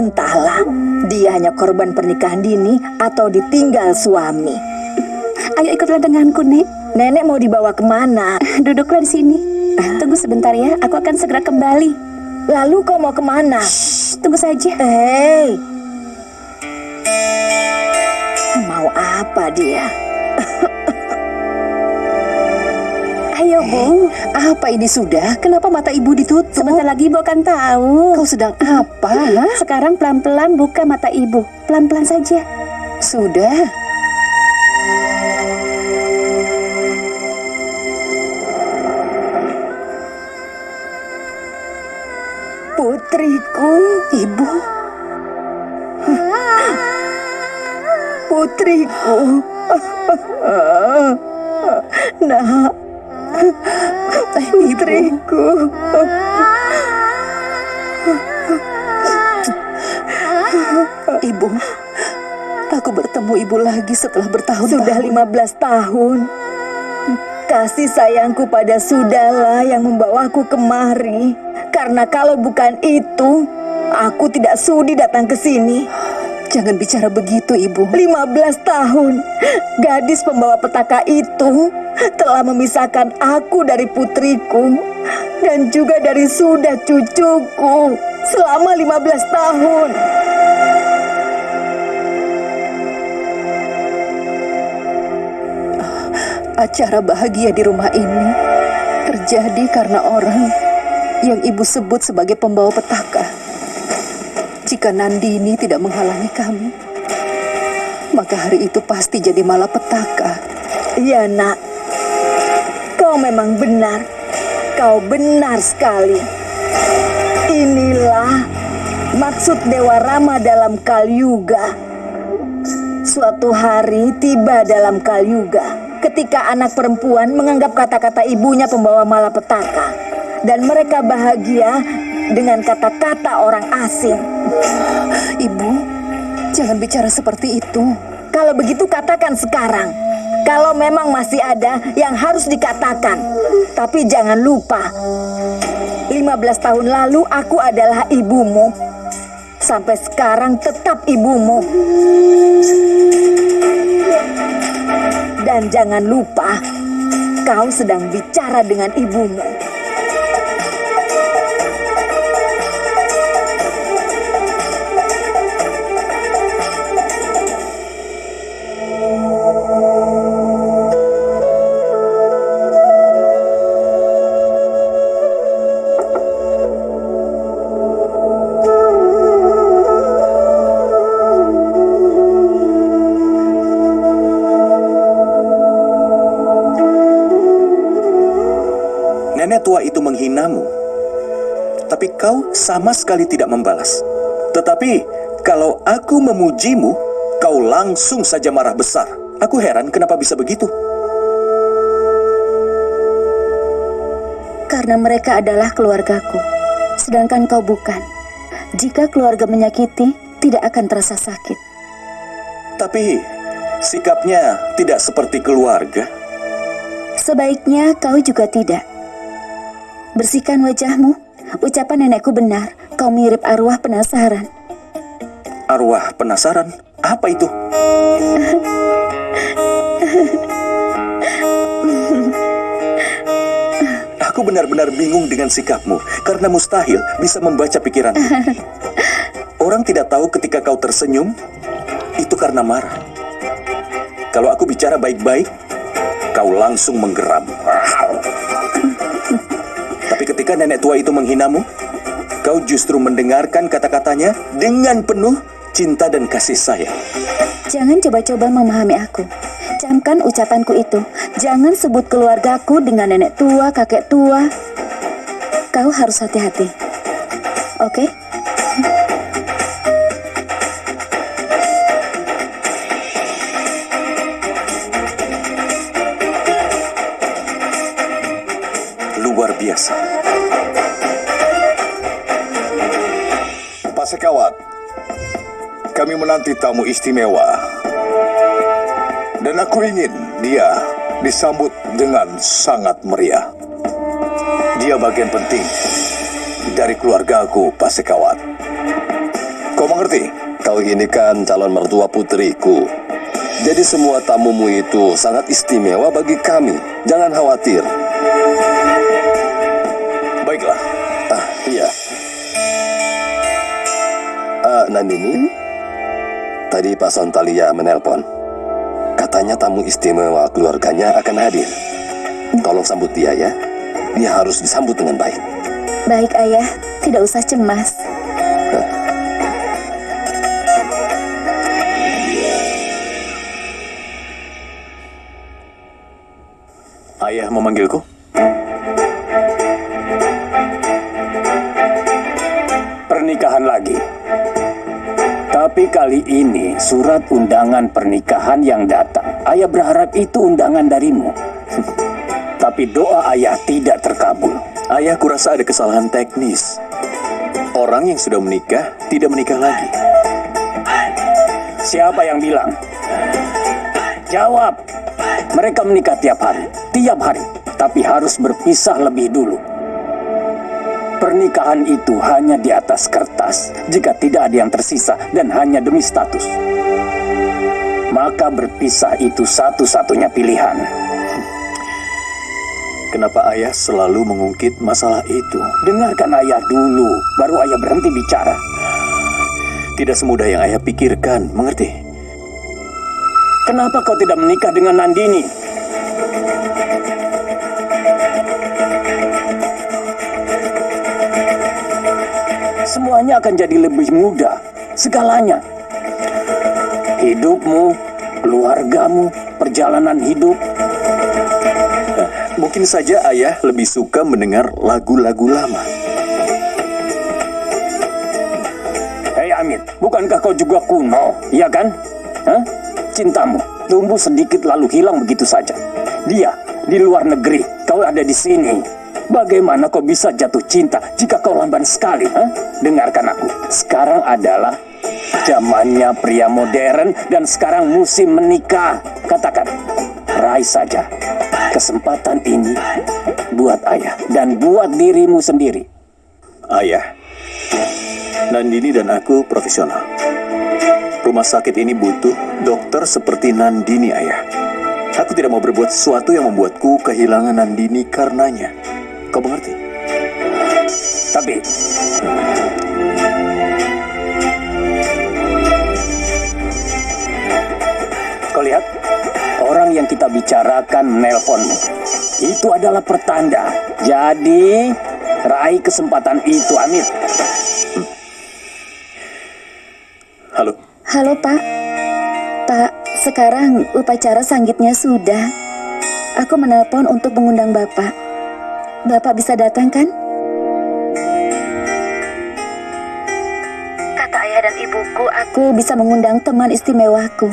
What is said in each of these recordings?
Entahlah, dia hanya korban pernikahan dini atau ditinggal suami. Ayo ikutlah denganku, Nek. Nenek mau dibawa ke mana? Duduklah di sini. Tunggu sebentar ya, aku akan segera kembali. Lalu kau mau ke mana? Shh, tunggu saja. Hei, mau apa dia? Bu. Apa ini sudah? Kenapa mata ibu ditutup? Sebentar lagi Ibu akan tahu. Kau sedang apa? Sekarang pelan-pelan buka mata Ibu. Pelan-pelan saja. Sudah. Putriku, ibu. Putriku. Nak. Ibu, aku bertemu ibu lagi setelah bertahun-tahun. Sudah 15 tahun. Kasih sayangku pada Sudahlah yang membawaku kemari. Karena kalau bukan itu, aku tidak sudi datang ke sini. Jangan bicara begitu, Ibu. 15 tahun, gadis pembawa petaka itu telah memisahkan aku dari putriku dan juga dari sudah cucuku selama 15 tahun. Acara bahagia di rumah ini terjadi karena orang yang ibu sebut sebagai pembawa petaka. Jika Nandini tidak menghalangi kami, maka hari itu pasti jadi malapetaka. Iya, Nak. Kau memang benar. Kau benar sekali. Inilah maksud Dewa Rama dalam Kalyuga. Suatu hari tiba dalam Kalyuga ketika anak perempuan menganggap kata-kata ibunya pembawa malapetaka dan mereka bahagia dengan kata-kata orang asing. Ibu, jangan bicara seperti itu. Kalau begitu katakan sekarang. Kalau memang masih ada yang harus dikatakan. Tapi jangan lupa, 15 tahun lalu aku adalah ibumu. Sampai sekarang tetap ibumu. Dan jangan lupa, kau sedang bicara dengan ibumu. Tua itu menghinamu, tapi kau sama sekali tidak membalas. Tetapi kalau aku memujimu, kau langsung saja marah besar. Aku heran kenapa bisa begitu. Karena mereka adalah keluargaku, sedangkan kau bukan. Jika keluarga menyakiti, tidak akan terasa sakit. Tapi sikapnya tidak seperti keluarga. Sebaiknya kau juga tidak. Bersihkan wajahmu. Ucapan nenekku benar. Kau mirip arwah penasaran. Arwah penasaran, apa itu? Aku benar-benar bingung dengan sikapmu karena mustahil bisa membaca pikiran. Orang tidak tahu ketika kau tersenyum itu karena marah. Kalau aku bicara baik-baik, kau langsung menggeram. Ketika nenek tua itu menghinamu, kau justru mendengarkan kata-katanya dengan penuh cinta dan kasih sayang. Jangan coba-coba memahami aku. Camkan ucapanku itu. Jangan sebut keluargaku dengan nenek tua, kakek tua. Kau harus hati-hati. Oke? Luar kami menanti tamu istimewa. Dan aku ingin dia disambut dengan sangat meriah. Dia bagian penting dari keluarga aku, Pak Sekawat. Kau mengerti? Kau ini kan calon mertua putriku. Jadi semua tamumu itu sangat istimewa bagi kami. Jangan khawatir. Baiklah. Ah, iya. Ah, Nandini, tadi Pak Sontalia menelpon. Katanya tamu istimewa keluarganya akan hadir. Tolong sambut dia ya. Dia harus disambut dengan baik. Baik ayah, tidak usah cemas. Ayah memanggilku? pernikahan lagi. Tapi kali ini surat undangan pernikahan yang datang. Ayah berharap itu undangan darimu. Tapi doa ayah tidak terkabul. Ayah kurasa ada kesalahan teknis. Orang yang sudah menikah tidak menikah lagi. Siapa yang bilang? Jawab. Mereka menikah tiap hari, tiap hari, tapi harus berpisah lebih dulu. Pernikahan itu hanya di atas kertas jika tidak ada yang tersisa dan hanya demi status. Maka berpisah itu satu-satunya pilihan. Kenapa ayah selalu mengungkit masalah itu? Dengarkan ayah dulu, baru ayah berhenti bicara. Tidak semudah yang ayah pikirkan, mengerti? Kenapa kau tidak menikah dengan Nandini? Semuanya akan jadi lebih mudah, segalanya. Hidupmu, keluargamu, perjalanan hidup. Mungkin saja ayah lebih suka mendengar lagu-lagu lama. Hei Amit, bukankah kau juga kuno, iya kan? Hah? Cintamu tumbuh sedikit lalu hilang begitu saja. Dia di luar negeri, kau ada di sini. Bagaimana kau bisa jatuh cinta jika kau lamban sekali? Hah? Dengarkan aku, sekarang adalah zamannya pria modern dan sekarang musim menikah. Katakan, raih saja kesempatan ini buat ayah dan buat dirimu sendiri. Ayah, Nandini dan aku profesional. Rumah sakit ini butuh dokter seperti Nandini, ayah. Aku tidak mau berbuat sesuatu yang membuatku kehilangan Nandini karenanya. Kau mengerti? Tapi Kau lihat Orang yang kita bicarakan menelponmu Itu adalah pertanda Jadi Raih kesempatan itu Amir Halo, Halo Pak. Pak, sekarang upacara sanggitnya sudah. Aku menelpon untuk mengundang Bapak. Bapak bisa datang kan? Kata ayah dan ibuku, aku bisa mengundang teman istimewaku.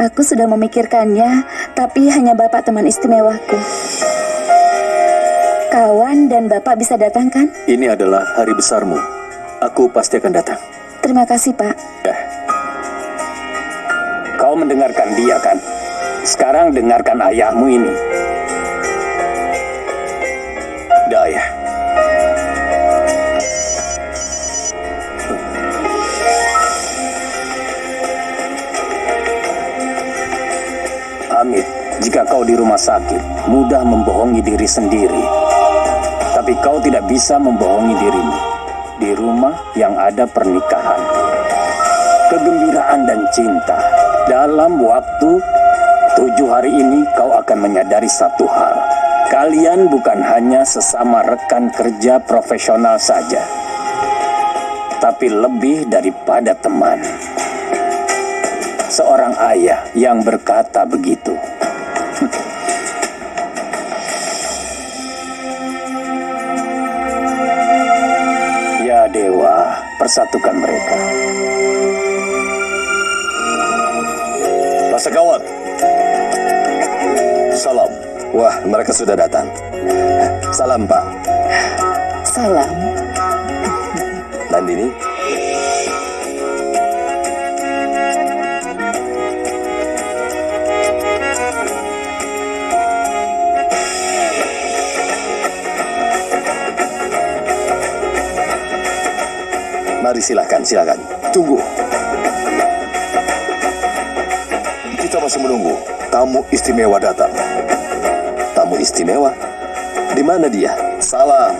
Aku sudah memikirkannya, tapi hanya Bapak teman istimewaku. Kawan dan Bapak bisa datang kan? ini adalah hari besarmu. Aku pasti akan datang. Terima kasih, Pak. Ya, Kau mendengarkan dia kan Sekarang dengarkan ayahmu ini dah ayah. Amit, jika kau di rumah sakit, mudah membohongi diri sendiri. Tapi kau tidak bisa membohongi dirimu. Di rumah yang ada pernikahan. Kegembiraan dan cinta. Dalam waktu tujuh hari ini kau akan menyadari satu hal. Kalian bukan hanya sesama rekan kerja profesional saja. Tapi lebih daripada teman. Seorang ayah yang berkata begitu. Ya dewa, persatukan mereka. Pasakawat. Salam. Wah, mereka sudah datang. Salam, Pak. Salam. Nandini, Mari silakan, silakan. Tunggu. Kita masih menunggu tamu istimewa datang. Tamu istimewa? Di mana dia? Salam.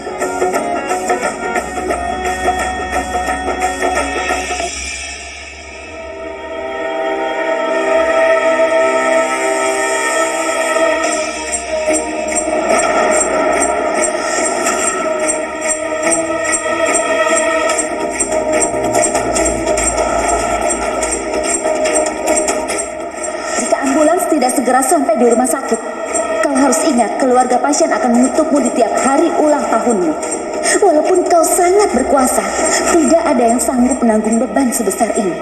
Segera sampai di rumah sakit, keluarga pasien akan mengutukmu di tiap hari ulang tahunmu. Walaupun kau sangat berkuasa, tidak ada yang sanggup menanggung beban sebesar ini.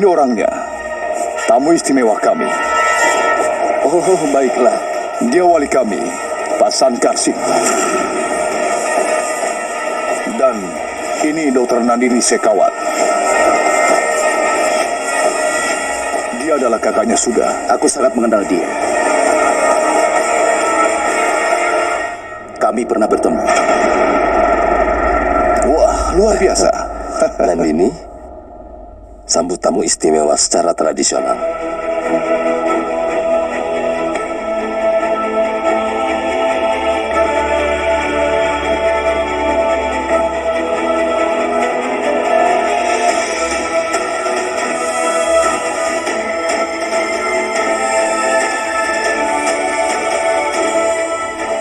Ini orangnya. Tamu istimewa kami. Oh, baiklah. Dia wali kami, Pak Sankarsip. Dan ini Dr. Nandini Sekawat. Dia adalah kakaknya sudah. Aku sangat mengenal dia. Kami pernah bertemu. Wah, luar biasa. Nandini, sambut tamu istimewa secara tradisional.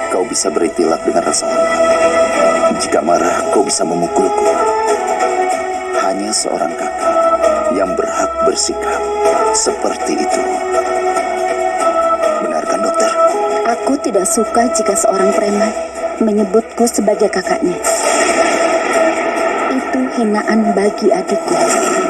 Kau bisa beri tilak dengan rasa hormat. Jika marah, kau bisa memukulku. Hanya seorang kakak yang berhak bersikap seperti itu. Benarkan dokter? Aku tidak suka jika seorang preman menyebutku sebagai kakaknya. Itu hinaan bagi adikku.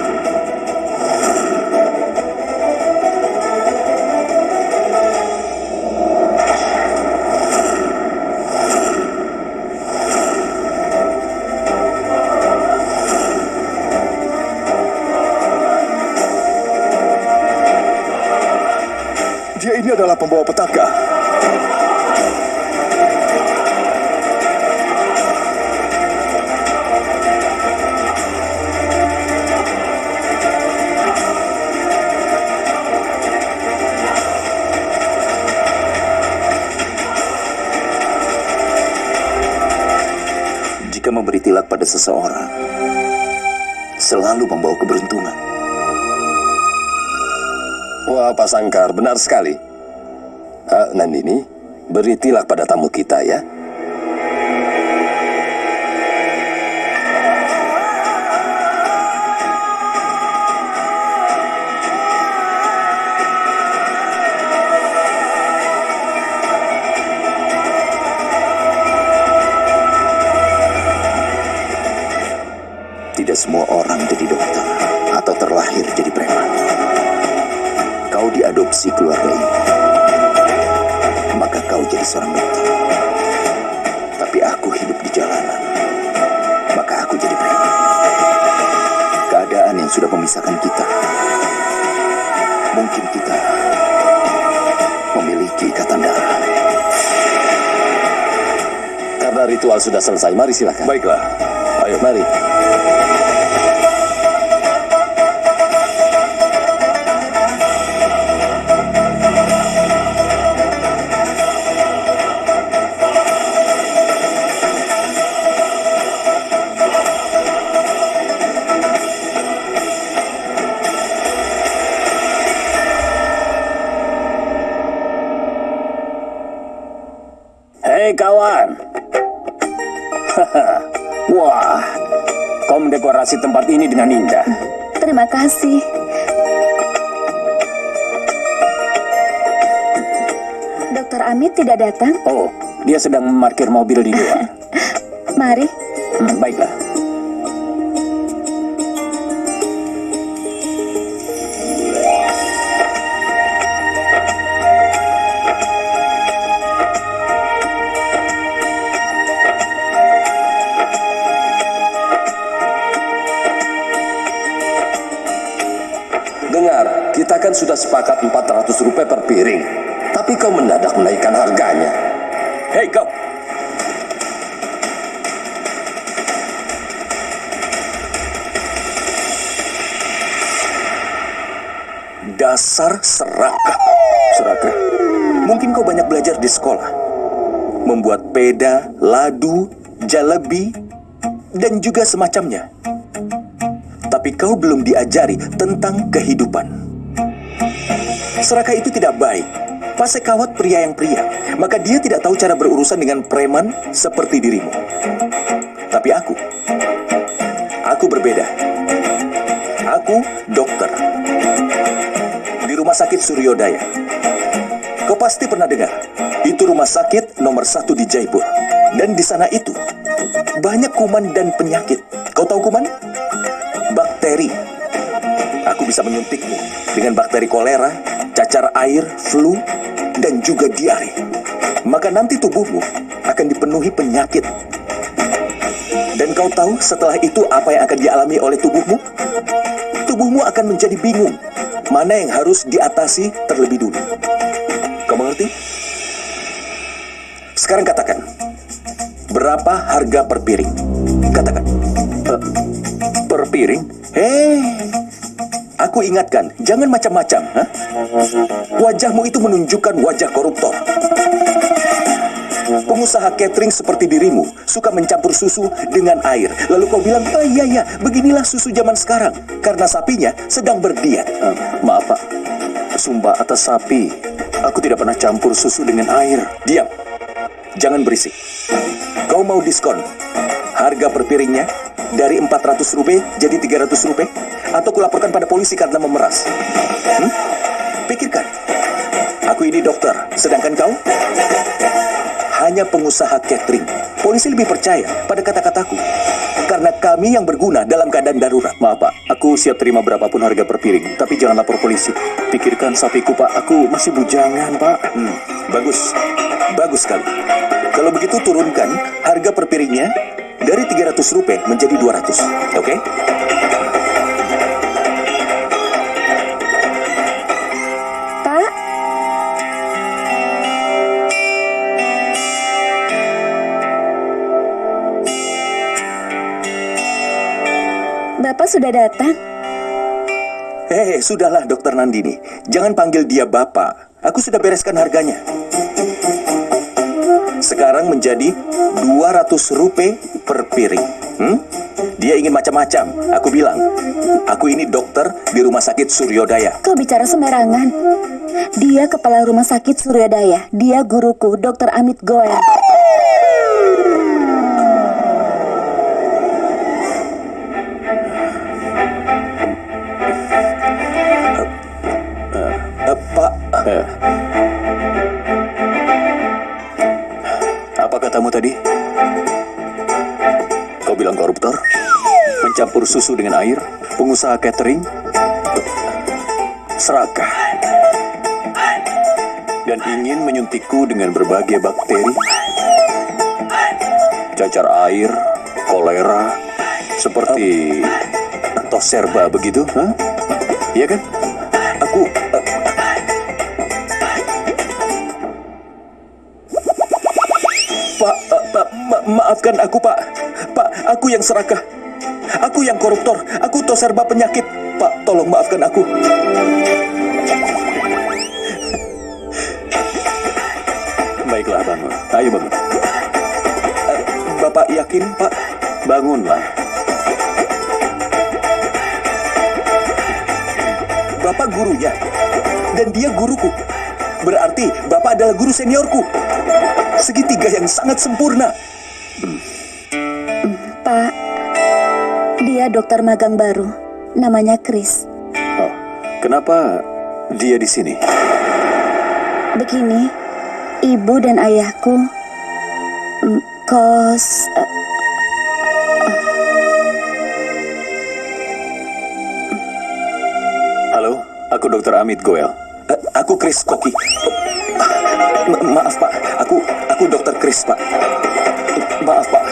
Adalah pembawa petaka. Jika memberi tilak pada seseorang, selalu membawa keberuntungan. Wah, Pak Sangkar, benar sekali. Ah, Nandini, beri tilak pada tamu kita ya. Tidak semua orang jadi dokter atau terlahir jadi preman. Kau diadopsi keluarga ini. Kau jadi seorang dokter. Tapi aku hidup di jalanan. Maka aku jadi preman. Keadaan yang sudah memisahkan kita. Mungkin kita memiliki ikatan darah. Karena ritual sudah selesai, mari silakan. Baiklah. Ayo. Mari. Hei kawan. Wah, kau mendekorasi tempat ini dengan indah. Terima kasih. Dokter Amit tidak datang? Oh, dia sedang memarkir mobil di luar. Mari. Hmm, baiklah. Dengar, kita kan sudah sepakat 400 rupiah per piring. Tapi kau mendadak menaikkan harganya. Hei kau! Dasar serakah. Serakah? Mungkin kau banyak belajar di sekolah. Membuat peda, ladu, jalebi, dan juga semacamnya. Tapi kau belum diajari tentang kehidupan. Serakah itu tidak baik. Pasekawat pria yang pria, maka dia tidak tahu cara berurusan dengan preman seperti dirimu. Tapi aku, aku berbeda. Aku dokter di rumah sakit Suryodaya. Kau pasti pernah dengar, itu rumah sakit nomor satu di Jaipur. Dan di sana itu banyak kuman dan penyakit. Kau tahu kuman? Bisa menyuntikmu dengan bakteri kolera, cacar air, flu, dan juga diare. Maka nanti tubuhmu akan dipenuhi penyakit. Dan kau tahu setelah itu apa yang akan dialami oleh tubuhmu? Tubuhmu akan menjadi bingung mana yang harus diatasi terlebih dulu. Kau mengerti? Sekarang katakan, berapa harga per piring? Katakan. "Eh, per piring? Hei, aku ingatkan, jangan macam-macam. Wajahmu itu menunjukkan wajah koruptor. Pengusaha catering seperti dirimu suka mencampur susu dengan air. Lalu kau bilang, oh iya iya, beginilah susu zaman sekarang. Karena sapinya sedang berdiet. Eh, maaf pak, sumpah atas sapi. Aku tidak pernah campur susu dengan air. Diam, jangan berisik. Kau mau diskon? Harga per piringnya dari 400 rupiah jadi 300 rupiah? Atau kulaporkan pada polisi karena memeras? Hmm? Pikirkan. Aku ini dokter, sedangkan kau? hanya pengusaha catering. Polisi lebih percaya pada kata-kataku. Karena kami yang berguna dalam keadaan darurat. Maaf pak, aku siap terima berapapun harga per piring. Tapi jangan lapor polisi. Pikirkan sapiku pak, aku masih bujangan pak. Hmm, bagus. Bagus sekali. Kalau begitu turunkan harga per piringnya dari 300 rupiah menjadi 200. Oke? Pak, sudah datang. Hei, sudahlah dokter Nandini. Jangan panggil dia bapak. Aku sudah bereskan harganya. Sekarang menjadi 200 rupiah per piring. Hmm? Dia ingin macam-macam. Aku bilang, aku ini dokter di rumah sakit Suryodaya. Kau bicara sembarangan. Dia kepala rumah sakit Suryodaya. Dia guruku, Dr. Amit Goel. Pengusaha catering? Serakah. Dan ingin menyuntikku dengan berbagai bakteri? Cacar air, kolera, seperti toserba begitu? Hah? Iya kan? aku... eh, Pak, eh, Pak, ma- maafkan aku, Pak. Pak, aku yang serakah. Aku yang koruptor. Aku toserba penyakit. Pak, tolong maafkan aku. Baiklah, bangun. Ayo bangun. Eh, Bapak yakin, Pak? Bangunlah. Bapak gurunya. Dan dia guruku. Berarti Bapak adalah guru seniorku. Segitiga yang sangat sempurna. Pak, dokter magang baru. Namanya Chris. Oh, kenapa dia di sini? Begini, ibu dan ayahku mm, kos eh, Halo, aku Dr. Amit Goel. Eh, aku Chris Koki. Ma- maaf, Pak. Aku aku dokter Chris, Pak. Maaf, Pak.